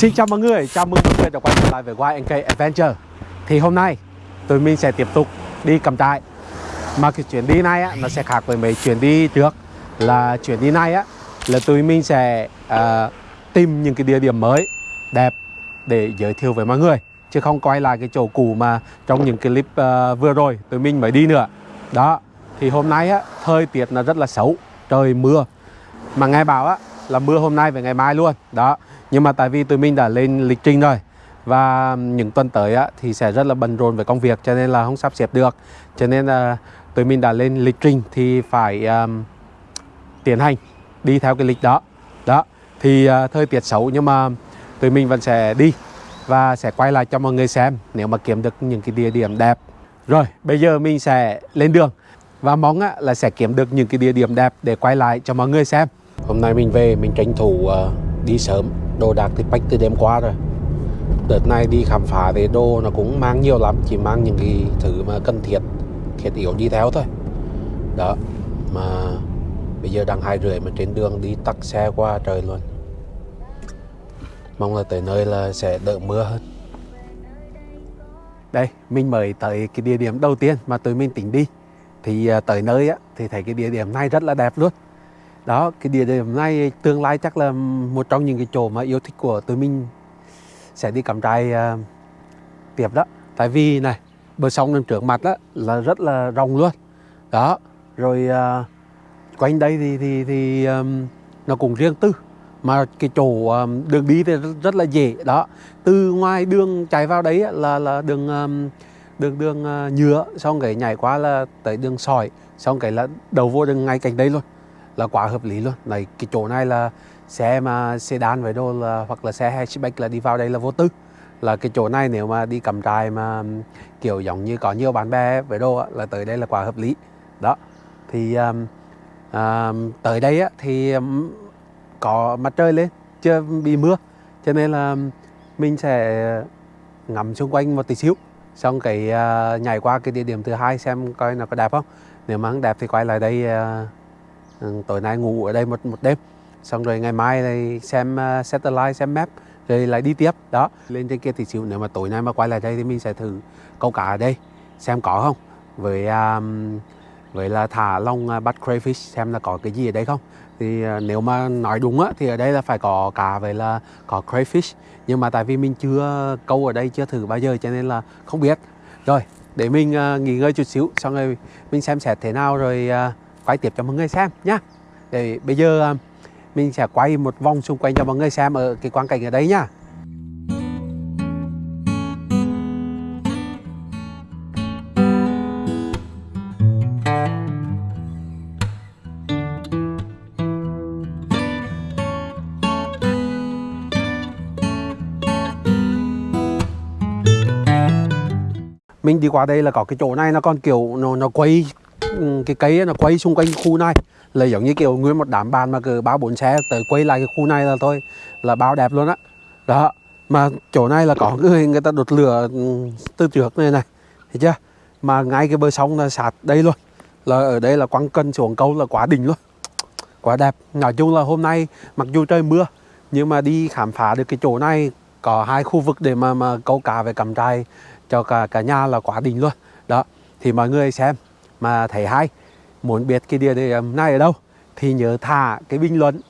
Xin chào mọi người, chào mừng mọi người đã quay trở lại với YNK Adventure. Thì hôm nay tụi mình sẽ tiếp tục đi cầm trại. Mà cái chuyến đi này á, nó sẽ khác với mấy chuyến đi trước. Là chuyến đi này á, là tụi mình sẽ uh, tìm những cái địa điểm mới, đẹp để giới thiệu với mọi người. Chứ không quay lại cái chỗ cũ mà trong những cái clip uh, vừa rồi tụi mình mới đi nữa. Đó, thì hôm nay á, thời tiết nó rất là xấu, trời mưa. Mà nghe bảo á, là mưa hôm nay và ngày mai luôn. Đó, nhưng mà tại vì tụi mình đã lên lịch trình rồi và những tuần tới á, thì sẽ rất là bận rộn với công việc cho nên là không sắp xếp được. Cho nên là tụi mình đã lên lịch trình thì phải um, tiến hành đi theo cái lịch đó. Đó thì uh, thời tiết xấu nhưng mà tụi mình vẫn sẽ đi và sẽ quay lại cho mọi người xem nếu mà kiếm được những cái địa điểm đẹp. Rồi bây giờ mình sẽ lên đường và mong á, là sẽ kiếm được những cái địa điểm đẹp để quay lại cho mọi người xem. Hôm nay mình về mình tranh thủ uh, đi sớm đồ đạc thì bách từ đêm qua rồi. Đợt này đi khám phá về đồ nó cũng mang nhiều lắm, chỉ mang những cái thứ mà cần thiết thiết yếu đi theo thôi. Đó, mà bây giờ đang hai rưỡi mà trên đường đi tắt xe qua trời luôn. Mong là tới nơi là sẽ đỡ mưa hơn. Đây, mình mời tới cái địa điểm đầu tiên mà tụi mình tính đi. Thì à, tới nơi á, thì thấy cái địa điểm này rất là đẹp luôn đó cái địa điểm này tương lai chắc là một trong những cái chỗ mà yêu thích của tụi mình sẽ đi cắm trại uh, tiếp đó. Tại vì này bờ sông nằm trước mặt đó là rất là rộng luôn. Đó rồi uh, quanh đây thì thì thì um, nó cũng riêng tư mà cái chỗ um, đường đi thì rất, rất là dễ. Đó từ ngoài đường chạy vào đấy là là đường um, đường đường uh, nhựa xong cái nhảy qua là tới đường sỏi xong cái là đầu vô đường ngay cạnh đây luôn là quá hợp lý luôn. Này cái chỗ này là xe mà sedan với đồ là hoặc là xe hatchback là đi vào đây là vô tư. Là cái chỗ này nếu mà đi cầm trại mà kiểu giống như có nhiều bạn bè với đồ là tới đây là quá hợp lý. Đó. Thì um, um, tới đây á, thì um, có mặt trời lên chưa bị mưa. Cho nên là mình sẽ ngắm xung quanh một tí xíu. Xong cái uh, nhảy qua cái địa điểm thứ hai xem coi nó có đẹp không. Nếu mà không đẹp thì quay lại đây uh, tối nay ngủ ở đây một một đêm. Xong rồi ngày mai này xem uh, satellite xem map rồi lại đi tiếp. Đó. Lên trên kia thì chịu nếu mà tối nay mà quay lại đây thì mình sẽ thử câu cá ở đây xem có không? Với um, với là thả long uh, bắt crayfish xem là có cái gì ở đây không? Thì uh, nếu mà nói đúng á thì ở đây là phải có cá với là có crayfish. Nhưng mà tại vì mình chưa câu ở đây chưa thử bao giờ cho nên là không biết. Rồi để mình uh, nghỉ ngơi chút xíu xong rồi mình xem xét thế nào rồi uh, quay tiếp cho mọi người xem nhá. Để bây giờ à, mình sẽ quay một vòng xung quanh cho mọi người xem ở cái quang cảnh ở đây nhá. Mình đi qua đây là có cái chỗ này nó còn kiểu nó nó quay cái cây nó quay xung quanh khu này. Là giống như kiểu nguyên một đám bàn mà cứ ba bốn xe tới quay lại cái khu này là thôi, là bao đẹp luôn á. Đó. đó mà chỗ này là có người người ta đột lửa ừ, từ trước này này, thấy chưa? Mà ngay cái bờ sông là sạt đây luôn. Là ở đây là quăng cân xuống câu là quá đỉnh luôn. Quá đẹp. Nói chung là hôm nay, mặc dù trời mưa, nhưng mà đi khám phá được cái chỗ này, có hai khu vực để mà mà câu cá về cầm trai cho cả cả nhà là quá đỉnh luôn. Đó, thì mọi người xem mà thấy hay muốn biết cái địa điểm này ở đâu thì nhớ thả cái bình luận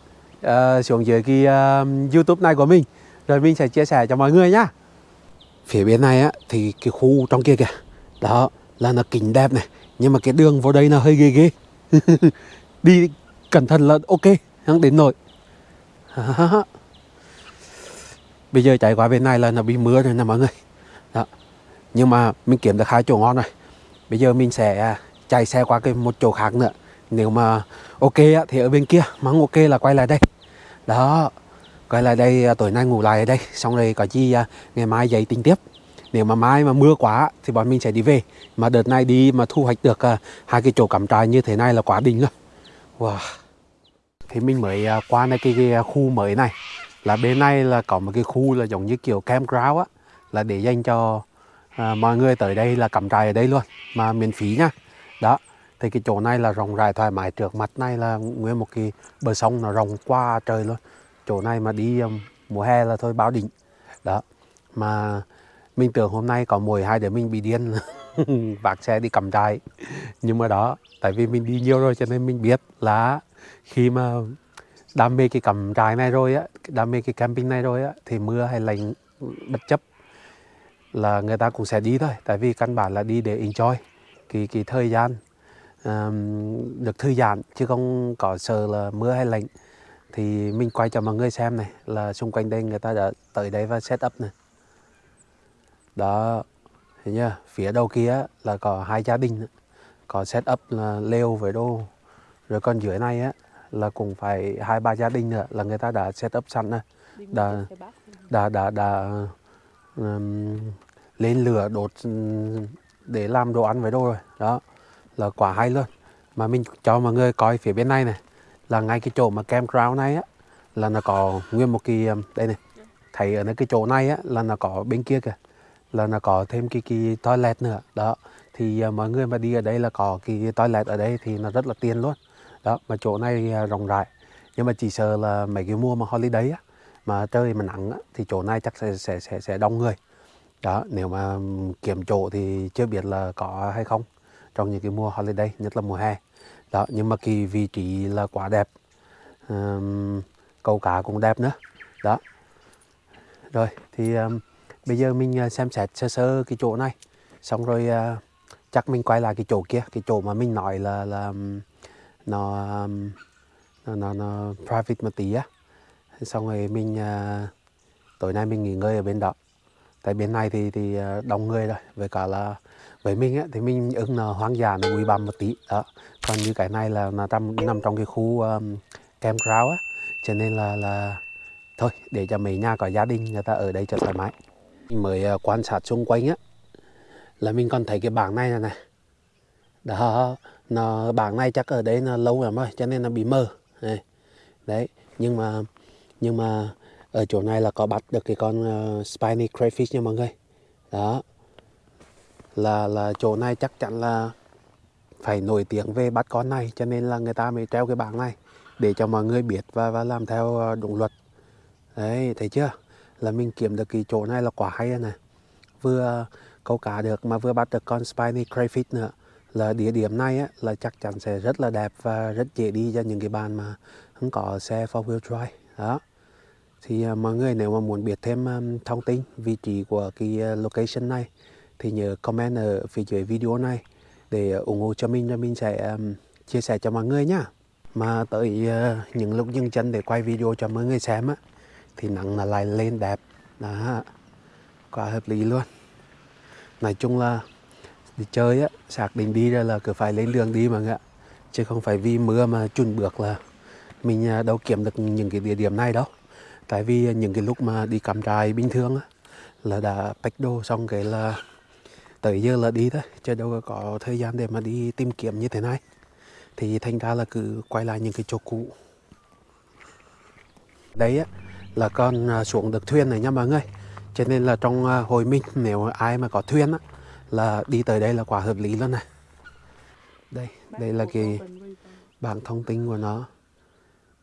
uh, xuống dưới cái uh, youtube này của mình rồi mình sẽ chia sẻ cho mọi người nhá. Phía bên này á thì cái khu trong kia kìa đó là nó kính đẹp này nhưng mà cái đường vào đây là hơi ghê ghê. Đi cẩn thận là ok không đến nổi. Bây giờ chạy qua bên này là nó bị mưa rồi nè mọi người. Đó nhưng mà mình kiếm được hai chỗ ngon rồi. Bây giờ mình sẽ à, chạy xe qua cái một chỗ khác nữa. Nếu mà ok á, thì ở bên kia mà ok là quay lại đây. Đó quay lại đây à, tối nay ngủ lại ở đây. Xong rồi có chi à, ngày mai dậy tính tiếp. Nếu mà mai mà mưa quá thì bọn mình sẽ đi về. Mà đợt này đi mà thu hoạch được à, hai cái chỗ cắm trại như thế này là quá đỉnh rồi wow. Thì mình mới qua này cái, cái khu mới này. Là bên này là có một cái khu là giống như kiểu campground á. Là để dành cho à, mọi người tới đây là cắm trại ở đây luôn. Mà miễn phí nha đó thì cái chỗ này là rộng rãi thoải mái trước mặt này là nguyên một cái bờ sông nó rộng qua trời luôn. Chỗ này mà đi um, mùa hè là thôi báo đỉnh. Đó mà mình tưởng hôm nay có mùi hai đứa mình bị điên vác xe đi cầm trại. Nhưng mà đó tại vì mình đi nhiều rồi cho nên mình biết là khi mà đam mê cái cầm trại này rồi á đam mê cái camping này rồi á thì mưa hay lạnh bất chấp là người ta cũng sẽ đi thôi. Tại vì căn bản là đi để enjoy cái cái thời gian. Um, được thư giãn chứ không có sợ là mưa hay lạnh. Thì mình quay cho mọi người xem này là xung quanh đây người ta đã tới đây và set up này đó thấy chưa? Phía đầu kia là có hai gia đình. Có set up là lều với đồ. Rồi còn dưới này á là cũng phải hai ba gia đình nữa là người ta đã set up sẵn này đã đã đã đã um, lên lửa đốt để làm đồ ăn với đồ rồi. Đó là quả hay luôn. Mà mình cho mọi người coi phía bên này này là ngay cái chỗ mà campground này á là nó có nguyên một cái um, đây này. Thấy ở cái chỗ này á là nó có bên kia kìa là nó có thêm cái cái toilet nữa. Đó thì uh, mọi người mà đi ở đây là có cái toilet ở đây thì nó rất là tiền luôn. Đó mà chỗ này uh, rộng rãi. Nhưng mà chỉ sợ là mấy cái mùa mà holiday á mà trời mà nắng á, thì chỗ này chắc sẽ sẽ sẽ sẽ đông người đó nếu mà kiếm chỗ thì chưa biết là có hay không trong những cái mùa holiday nhất là mùa hè. Đó nhưng mà cái vị trí là quá đẹp. Um, câu cá cũng đẹp nữa. Đó. Rồi thì um, bây giờ mình à, xem xét sơ sơ cái chỗ này. Xong rồi uh, chắc mình quay lại cái chỗ kia. Cái chỗ mà mình nói là là nó um, nó, nó, nó private một tí á. Xong rồi mình uh, tối nay mình nghỉ ngơi ở bên đó tại bên này thì thì ờ, đông người rồi với cả là với mình á, thì mình ưng là hoang dã nó quý băm một tí đó. Còn như cái này là nó trong nằm trong cái khu um, campground á cho nên là là thôi để cho mấy nhà có gia đình người ta ở đây cho thoải mái. Mình mới uh, quan sát xung quanh á là mình còn thấy cái bảng này này này. Đó nó bảng này chắc ở đấy nó lâu lắm rồi cho nên nó bị mờ. Này. đấy nhưng mà nhưng mà ở chỗ này là có bắt được cái con uh, spiny crayfish nha mọi người. Đó. Là là chỗ này chắc chắn là phải nổi tiếng về bắt con này cho nên là người ta mới treo cái bảng này để cho mọi người biết và và làm theo ờ, đúng luật. Đấy thấy chưa? Là mình kiếm được cái chỗ này là quả hay này vừa câu cá được mà vừa bắt được con spiny crayfish nữa là địa điểm này á, là chắc chắn sẽ rất là đẹp và rất dễ đi cho những cái bạn mà không có xe four wheel drive. Đó thì à, mọi người nếu mà muốn biết thêm à, thông tin vị trí của cái à, location này thì nhớ comment ở phía dưới video này để ủng hộ cho mình cho mình sẽ um, chia sẻ cho mọi người nhá. Mà tới uh, những lúc dừng chân để quay video cho mọi người xem á thì nắng là lại lên đẹp. Đó quá hợp lý luôn. Nói chung là đi chơi á sạc định đi ra là cứ phải lên đường đi mà ạ chứ không phải vì mưa mà chùn bước là mình đâu kiếm được những cái địa điểm này đâu tại vì những cái lúc mà đi cắm trại bình thường á là đã pack đồ xong cái là tới giờ là đi thôi chứ đâu có thời gian để mà đi tìm kiếm như thế này. Thì thành ra là cứ quay lại những cái chỗ cũ. Đấy á là con à, xuống được thuyền này nha mọi người. Cho nên là trong à, hồi minh nếu ai mà có thuyền á là đi tới đây là quả hợp lý luôn này. Đây đây là cái bảng thông tin của nó.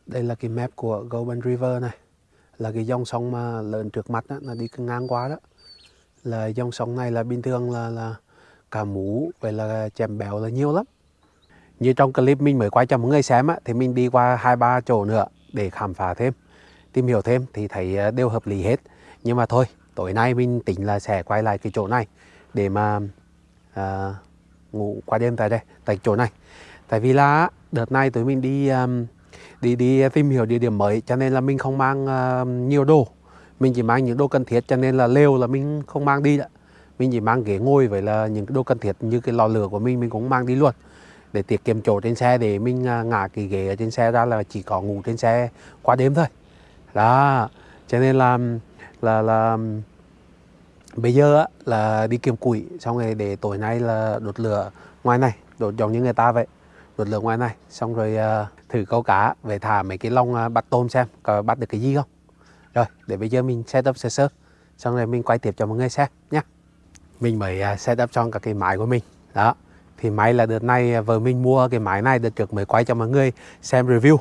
Đây là cái map của Golden River này là cái dòng sông mà lớn trước mắt đó, là đi ngang qua đó. Là dòng sông này là bình thường là là cả mú vậy là chèm béo là nhiều lắm. Như trong clip mình mới quay cho mọi người xem á, thì mình đi qua hai ba chỗ nữa để khám phá thêm tìm hiểu thêm thì thấy à, đều hợp lý hết. Nhưng mà thôi tối nay mình tính là sẽ quay lại cái chỗ này để mà à, ngủ qua đêm tại đây tại chỗ này. Tại vì là đợt này tụi mình đi um, đi đi à, tìm hiểu địa điểm mới cho nên là mình không mang uh, nhiều đồ. Mình chỉ mang những đồ cần thiết cho nên là lều là mình không mang đi đó mình chỉ mang ghế ngồi với là những cái đồ cần thiết như cái lò lửa của mình mình cũng mang đi luôn. Để tiết kiệm chỗ trên xe để mình uh, ngả cái ghế ở trên xe ra là chỉ có ngủ trên xe qua đêm thôi. Đó cho nên là là là bây giờ á, là đi kiếm củi xong rồi để tối nay là đốt lửa ngoài này đốt giống như người ta vậy đốt lửa ngoài này xong rồi uh, thử câu cá về thả mấy cái lông à, bắt tôm xem, có bắt được cái gì không? Rồi, để bây giờ mình setup sơ sơ, xong rồi mình quay tiếp cho mọi người xem nhé mình mới à, setup xong cả cái máy của mình. Đó, thì máy là đợt này à, vợ mình mua cái máy này, đợt trước mới quay cho mọi người xem review.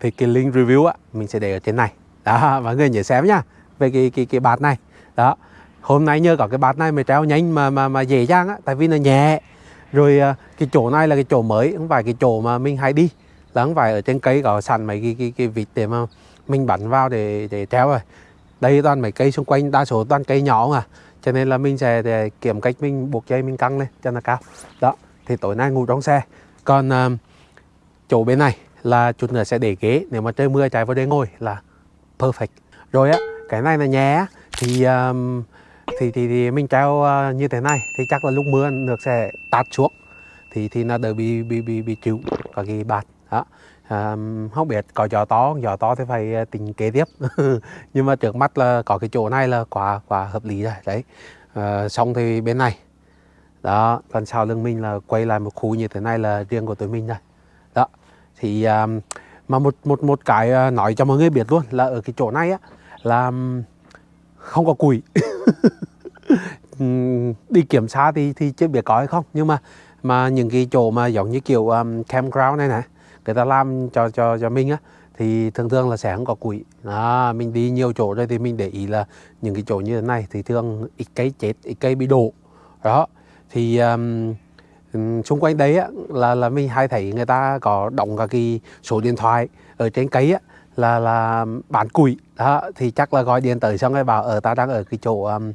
Thì cái link review á, mình sẽ để ở trên này. Đó, mọi người nhớ xem nhá, về cái cái cái bát này. Đó, hôm nay nhờ có cái bát này mới treo nhanh mà mà mà dễ dàng á, tại vì nó nhẹ. Rồi cái chỗ này là cái chỗ mới, không phải cái chỗ mà mình hay đi là không phải ở trên cây có sẵn mấy cái cái cái vịt để mà mình bắn vào để để treo rồi. Đây toàn mấy cây xung quanh đa số toàn cây nhỏ à cho nên là mình sẽ để kiểm cách mình buộc dây mình căng lên cho nó cao. Đó thì tối nay ngủ trong xe. Còn uh, chỗ bên này là chút nữa sẽ để ghế. Nếu mà trời mưa chạy vào đây ngồi là perfect. Rồi á cái này là nhé thì um, thì, thì thì mình treo uh, như thế này. Thì chắc là lúc mưa nước sẽ tạt xuống. Thì thì nó đỡ bị bị bị bị chịu cả cái bạt đó. À, không biết có gió to gió to thì phải à, tính kế tiếp. Nhưng mà trước mắt là có cái chỗ này là quá quá hợp lý rồi đấy. À, xong thì bên này. Đó còn sau lưng mình là quay lại một khu như thế này là riêng của tụi mình rồi. Đó. Thì à, mà một một một cái à, nói cho mọi người biết luôn là ở cái chỗ này á là không có củi đi kiểm tra thì thì chưa biết có hay không. Nhưng mà mà những cái chỗ mà giống như kiểu um, campground này này người ta làm cho cho cho mình á thì thường thường là sẽ không có củi. À, mình đi nhiều chỗ rồi thì mình để ý là những cái chỗ như thế này thì thường ít cây chết ít cây bị đổ. Đó thì um, xung quanh đấy á, là là mình hay thấy người ta có đóng cả cái số điện thoại ở trên cây á là là bán củi. Đó thì chắc là gọi điện tới xong rồi bảo ờ, ở ta đang ở cái chỗ um,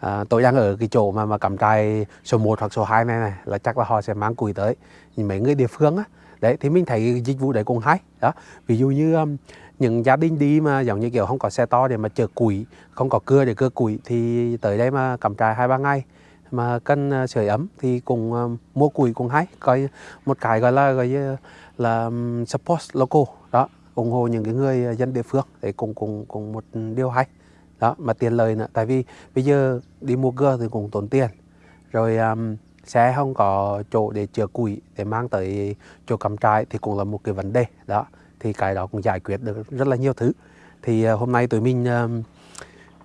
à, tôi đang ở cái chỗ mà mà cắm trại số 1 hoặc số 2 này này là chắc là họ sẽ mang củi tới. Nhưng mấy người địa phương á đấy thì mình thấy dịch vụ đấy cũng hay. Đó ví dụ như um, những gia đình đi mà giống như kiểu không có xe to để mà chở củi không có cưa để cưa củi thì tới đây mà cắm trại hai ba ngày mà cần ờ, sưởi ấm thì cùng uh, um, mua củi cũng hay. Coi một cái gọi là gọi là, là um, support local. Đó ủng hộ những cái người ờ, dân địa phương. Để cùng cùng cùng một điều hay. Đó mà tiền lời nữa. Tại vì bây giờ đi mua cưa thì cũng tốn tiền. Rồi um, xe không có chỗ để chứa củi để mang tới chỗ cắm trại thì cũng là một cái vấn đề đó. Thì cái đó cũng giải quyết được rất là nhiều thứ. Thì ờ, hôm nay tụi mình um,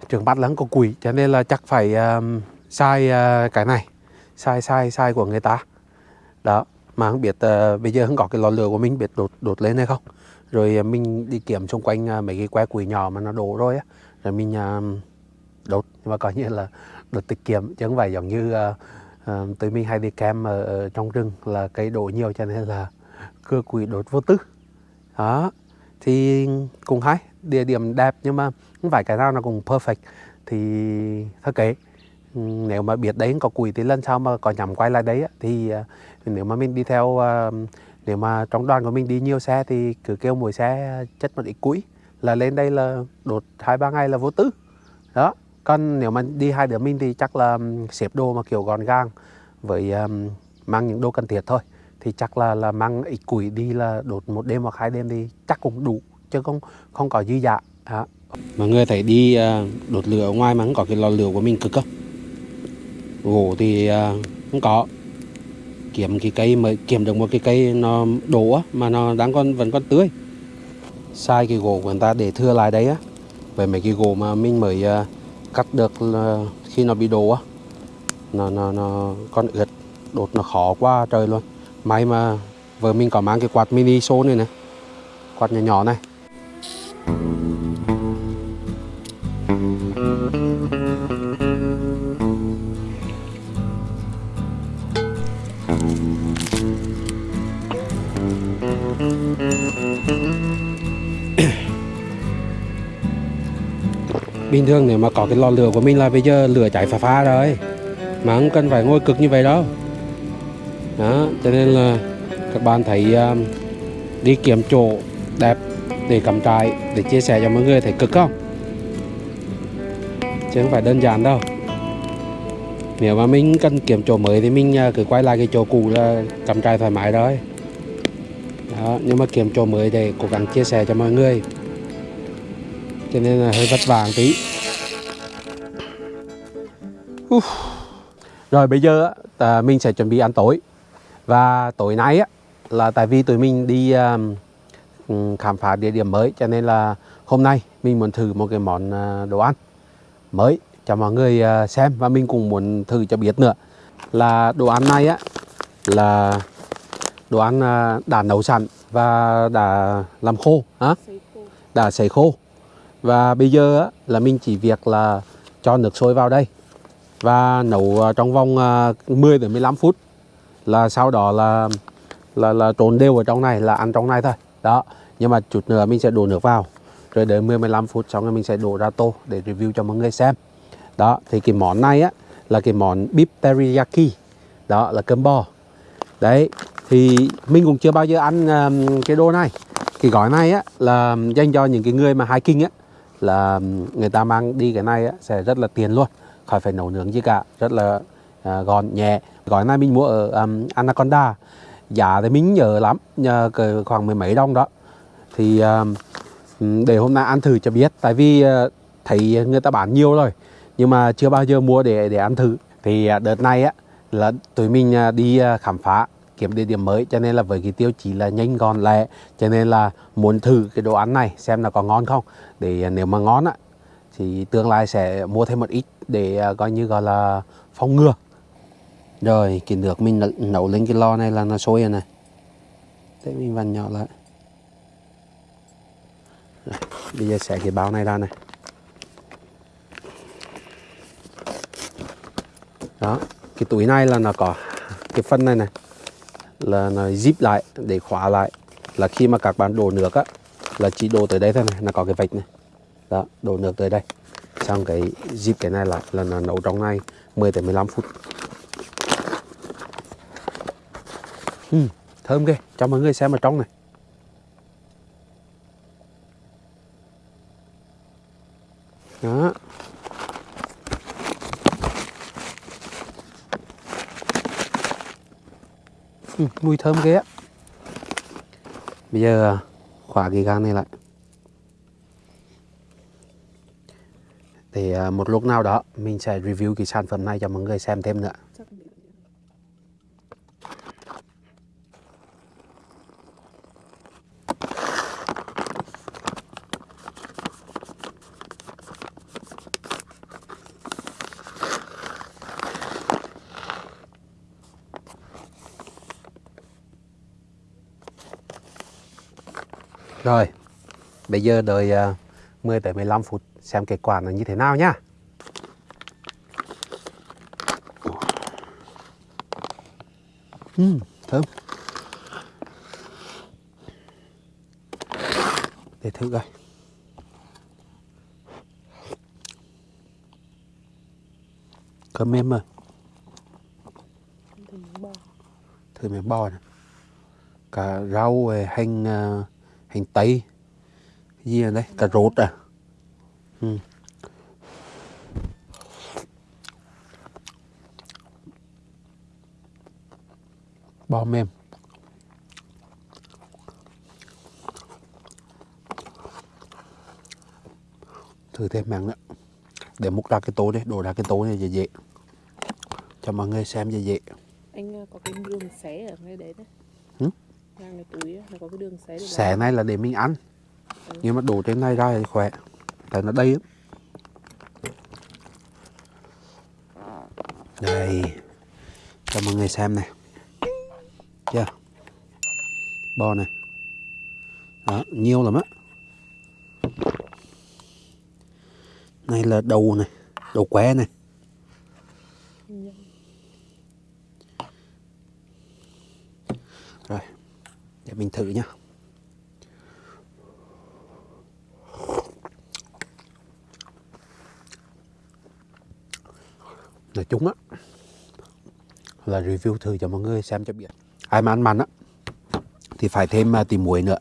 trường bắt lắng có củi cho nên là chắc phải um, sai uh, cái này sai sai sai của người ta. Đó mà không biết uh, bây giờ không có cái lò lửa của mình biết đột đột lên hay không. Rồi uh, mình đi kiểm xung quanh uh, mấy cái que củi nhỏ mà nó đổ rồi á. Rồi mình uh, đốt nhưng mà coi như là đột tiết kiệm chứ không phải giống như uh, Ờ, uh, tụi mình hay đi kem ở, ở trong rừng là cây đổ nhiều cho nên là cưa quỷ đốt vô tư. Đó thì cũng hay địa điểm đẹp nhưng mà không phải cái nào nó cũng perfect. Thì thật kế nếu mà biết đấy có quỷ thì lần sau mà có nhắm quay lại đấy thì ờ, nếu mà mình đi theo ờ, nếu mà trong đoàn của mình đi nhiều xe thì cứ kêu mỗi xe chất một ít củi là lên đây là đột hai ba ngày là vô tư. Đó còn nếu mà đi hai đứa mình thì chắc là xếp đồ mà kiểu gọn gàng với um, mang những đồ cần thiết thôi. Thì chắc là là mang ít củi đi là đột một đêm hoặc hai đêm thì chắc cũng đủ chứ không không có dư dạ đó. mọi người thấy đi à, đột lửa ở ngoài mà không có cái lò lửa của mình cực không gỗ thì à, không có. Kiếm cái cây mới kiếm được một cái cây nó đổ á mà nó đang còn vẫn còn tươi. Sai cái gỗ của người ta để thưa lại đấy á. Về mấy cái gỗ mà mình mới uh, cắt được là khi nó bị đổ á, nó nó nó, con ướt, đột nó khó quá trời luôn. May mà vợ mình có mang cái quạt mini số này này, quạt nhỏ nhỏ này. Bình thường nếu mà có cái lò lửa của mình là bây giờ lửa cháy phá phá rồi. Mà không cần phải ngồi cực như vậy đâu. Đó cho nên là các bạn thấy um, đi kiếm chỗ đẹp để cắm trại để chia sẻ cho mọi người thấy cực không? Chứ không phải đơn giản đâu. Nếu mà mình cần kiếm chỗ mới thì mình à, cứ quay lại cái chỗ cũ là cắm trại thoải mái rồi. Đó nhưng mà kiếm chỗ mới để cố gắng chia sẻ cho mọi người. Cho nên là hơi vất vả một tí. Uf. rồi bây giờ à, mình sẽ chuẩn bị ăn tối. Và tối nay á là tại vì tụi mình đi um, khám phá địa điểm mới cho nên là hôm nay mình muốn thử một cái món à, đồ ăn mới cho mọi người à, xem. Và mình cũng muốn thử cho biết nữa là đồ ăn này á là đồ ăn uh, đã nấu sẵn và đã làm khô á, đã sấy khô. Và bây giờ á, là mình chỉ việc là cho nước sôi vào đây và nấu à, trong vòng 10 đến 15 phút là sau đó là là là trộn đều ở trong này là ăn trong này thôi. Đó nhưng mà chút nữa mình sẽ đổ nước vào rồi đợi 10 15 phút xong rồi mình sẽ đổ ra tô để review cho mọi người xem. Đó thì cái món này á là cái món beef teriyaki. Đó là cơm bò. Đấy thì mình cũng chưa bao giờ ăn um, cái đồ này. Cái gói này á là dành cho những cái người mà hiking á là người ta mang đi cái này á, sẽ rất là tiền luôn khỏi phải nấu nướng gì cả rất là à, gọn nhẹ. Gói này mình mua ở um, Anaconda. Giá thì mình nhớ lắm nhờ khoảng mười mấy đồng đó. Thì um, để hôm nay ăn thử cho biết. Tại vì uh, thấy người ta bán nhiều rồi nhưng mà chưa bao giờ mua để để ăn thử. Thì uh, đợt này á là tụi mình uh, đi uh, khám phá kiếm địa điểm mới. Cho nên là với cái tiêu chí là nhanh gọn lẹ. Cho nên là muốn thử cái đồ ăn này xem là có ngon không. Để nếu mà ngon á thì tương lai sẽ mua thêm một ít để à, coi như gọi là phòng ngừa. Rồi cái nước mình nấu- nấu lên cái lò này là nó sôi rồi này. Thế mình vặn nhỏ lại. Rồi, bây giờ xẻ cái bao này ra này. Đó cái túi này là nó có cái phân này này là nó zip lại để khóa lại. Là khi mà các bạn đổ nước á là chỉ đổ tới đây thôi này nó có cái vạch này. Đó đổ nước tới đây trong cái dịp cái này là là nó nấu trong này 10 tới 15 phút. Ừ, thơm ghê cho mọi người xem ở trong này. Đó. Ừ, mùi thơm ghê á. Bây giờ à, khóa cái gan này lại. Thì à, một lúc nào đó mình sẽ review cái sản phẩm này cho mọi người xem thêm nữa. Rồi, bây giờ đợi à, 10 tới 15 phút xem kết quả nó như thế nào nhá. Ừm, thơm. Để thử coi. Cơm mềm mà, thử miếng bò này. Cả rau, rồi hành à, hành tây gì ở đây cà rốt à ừ. bò mềm. Thử thêm màng nữa. Để múc ra cái tô đi đổ ra cái tô này dễ dễ. Cho mọi người xem dễ dễ. Anh ờ, có cái đường xé ở ngay đấy đấy. Ngang cái túi nó có cái đường xé xẻ này là để mình ăn. Nhưng mà đổ trên này ra thì khỏe tại nó đây đây. Cho mọi người xem này. Chưa? Bò này. Đó, nhiều lắm á. Này là đầu này, đầu que này. Rồi, để mình thử nhá. Là chúng á là review thử cho mọi người xem cho biết. Ai mà ăn mặn á thì phải thêm tìm tí muối nữa.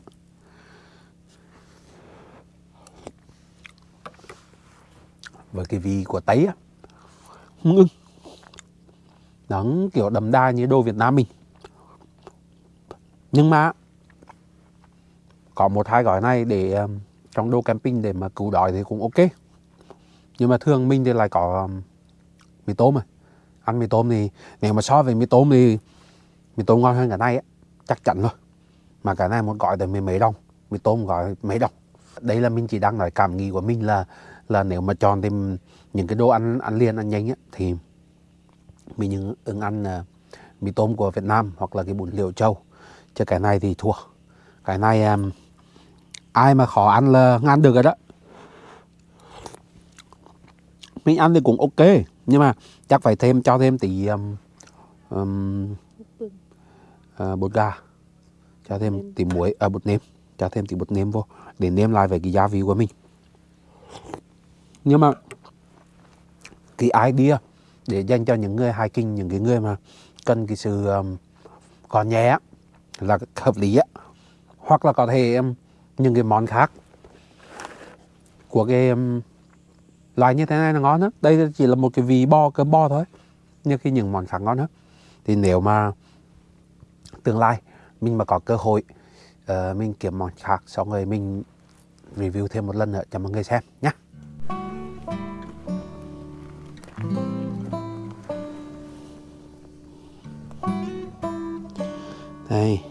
Với cái vị của tấy á ngưng. Nó kiểu đậm đà như đồ Việt Nam mình. Nhưng mà có một hai gói này để um, trong đồ camping để mà cứu đói thì cũng ok. Nhưng mà thường mình thì lại có um, mì tôm à. Ăn mì tôm thì nếu mà so với mì tôm thì mì tôm ngon hơn cả này á chắc chắn rồi. Mà cả này một gói tới mười mấy đồng mì tôm gói mấy đồng đây là mình chỉ đang nói cảm nghĩ của mình là là nếu mà chọn thêm những cái đồ ăn ăn liền ăn nhanh á thì mình ứng, ứng ăn uh, mì tôm của Việt Nam hoặc là cái bún liều châu chứ cái này thì thua. Cái này um, ai mà khó ăn là ngăn được rồi đó. Mình ăn thì cũng ok nhưng mà chắc phải thêm cho thêm tí um, um, ờ, bột gà. Cho thêm tí muối à, bột nêm. Cho thêm tí bột nêm vô để nêm lại với cái gia vị của mình. Nhưng mà cái idea để dành cho những người hiking những cái người mà cần cái sự um, nhẹ á, là hợp lý á. Hoặc là có thể um, những cái món khác của cái um, loại như thế này là ngon á đây chỉ là một cái vị bò cơm bò thôi. Nhưng khi những món khác ngon hơn thì nếu mà tương lai mình mà có cơ hội uh, mình kiếm món khác xong rồi mình review thêm một lần nữa cho mọi người xem nhé đây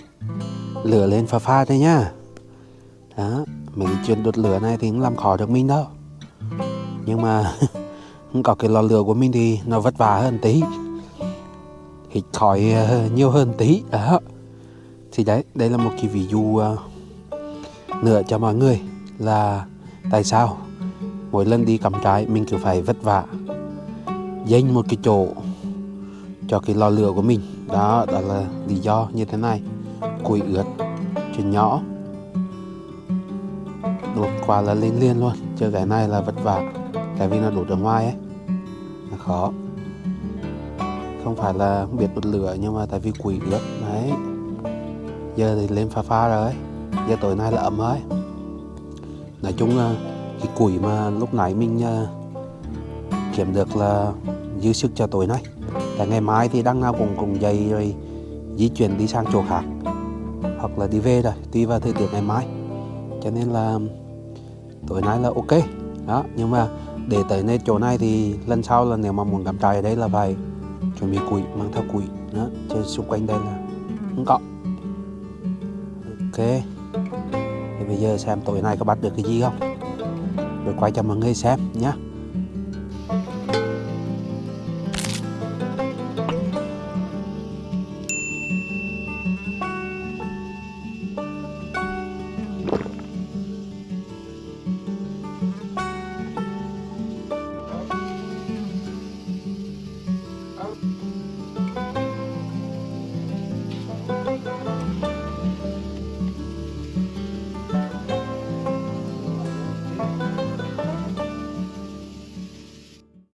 lửa lên pha pha đây nhá. Đó mấy cái chuyện đốt lửa này thì cũng làm khó được mình đâu nhưng mà có cái lò lửa của mình thì nó vất vả hơn tí. Hít khói ờ, nhiều hơn tí. Đó. Thì đấy, đây là một cái ví dụ ờ, nữa cho mọi người là tại sao mỗi lần đi cắm trại mình cứ phải vất vả dành một cái chỗ cho cái lò lửa của mình. Đó đó là lý do như thế này. Củi ướt, chuyện nhỏ. Đột qua là lên liền luôn. Chứ cái này là vất vả tại vì nó đổ ở ngoài ấy. Là khó. Không phải là không biết bật lửa, nhưng mà tại vì quỷ ướt đấy. Giờ thì lên pha pha rồi giờ tối nay là ấm rồi nói chung là cái củi mà lúc nãy mình kiểm kiếm được là dư sức cho tối nay. Tại ngày mai thì đang nào cũng cùng dậy rồi di chuyển đi sang chỗ khác. Hoặc là đi về rồi, tùy vào thời tiết ngày mai. Cho nên là tối nay là ok. Đó, nhưng mà để tới nơi chỗ này thì lần sau là nếu mà muốn cắm trại ở đây là phải chuẩn bị củi mang theo củi nữa, chứ xung quanh đây là không có. Ok. Thì bây giờ xem tối nay có bắt được cái gì không? Rồi quay cho mọi người xem nhé